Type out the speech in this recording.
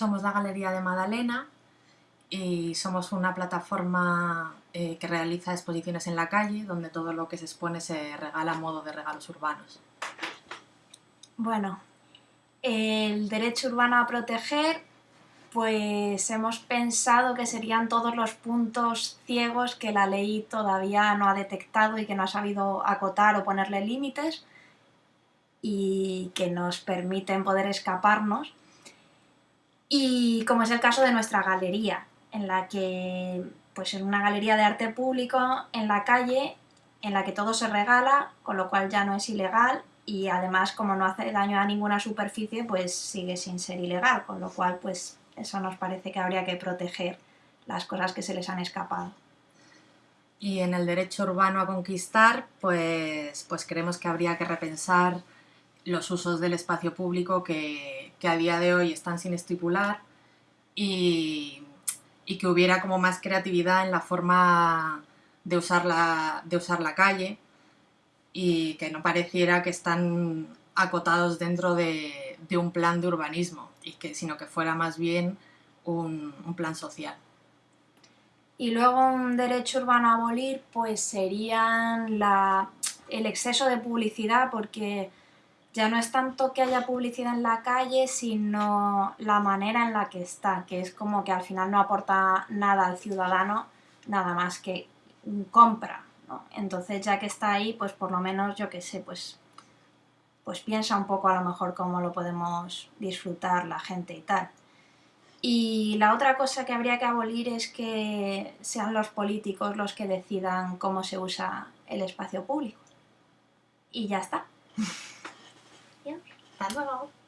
Somos la Galería de Madalena y somos una plataforma eh, que realiza exposiciones en la calle, donde todo lo que se expone se regala a modo de regalos urbanos. Bueno, el derecho urbano a proteger, pues hemos pensado que serían todos los puntos ciegos que la ley todavía no ha detectado y que no ha sabido acotar o ponerle límites y que nos permiten poder escaparnos. Y como es el caso de nuestra galería, en la que, pues en una galería de arte público en la calle, en la que todo se regala, con lo cual ya no es ilegal y además como no hace daño a ninguna superficie, pues sigue sin ser ilegal, con lo cual pues eso nos parece que habría que proteger las cosas que se les han escapado. Y en el derecho urbano a conquistar, pues, pues creemos que habría que repensar los usos del espacio público que, que a día de hoy están sin estipular y, y que hubiera como más creatividad en la forma de usar la, de usar la calle y que no pareciera que están acotados dentro de, un plan de urbanismo, y que, sino que fuera más bien un, un, plan social. Y luego un derecho urbano a abolir pues serían la, el exceso de publicidad porque ya no es tanto que haya publicidad en la calle, sino la manera en la que está, que es como que al final no aporta nada al ciudadano, nada más que compra, ¿no? Entonces ya que está ahí, pues por lo menos, yo qué sé, pues, pues piensa un poco a lo mejor cómo lo podemos disfrutar la gente y tal. Y la otra cosa que habría que abolir es que sean los políticos los que decidan cómo se usa el espacio público. Y ya está. Hasta luego.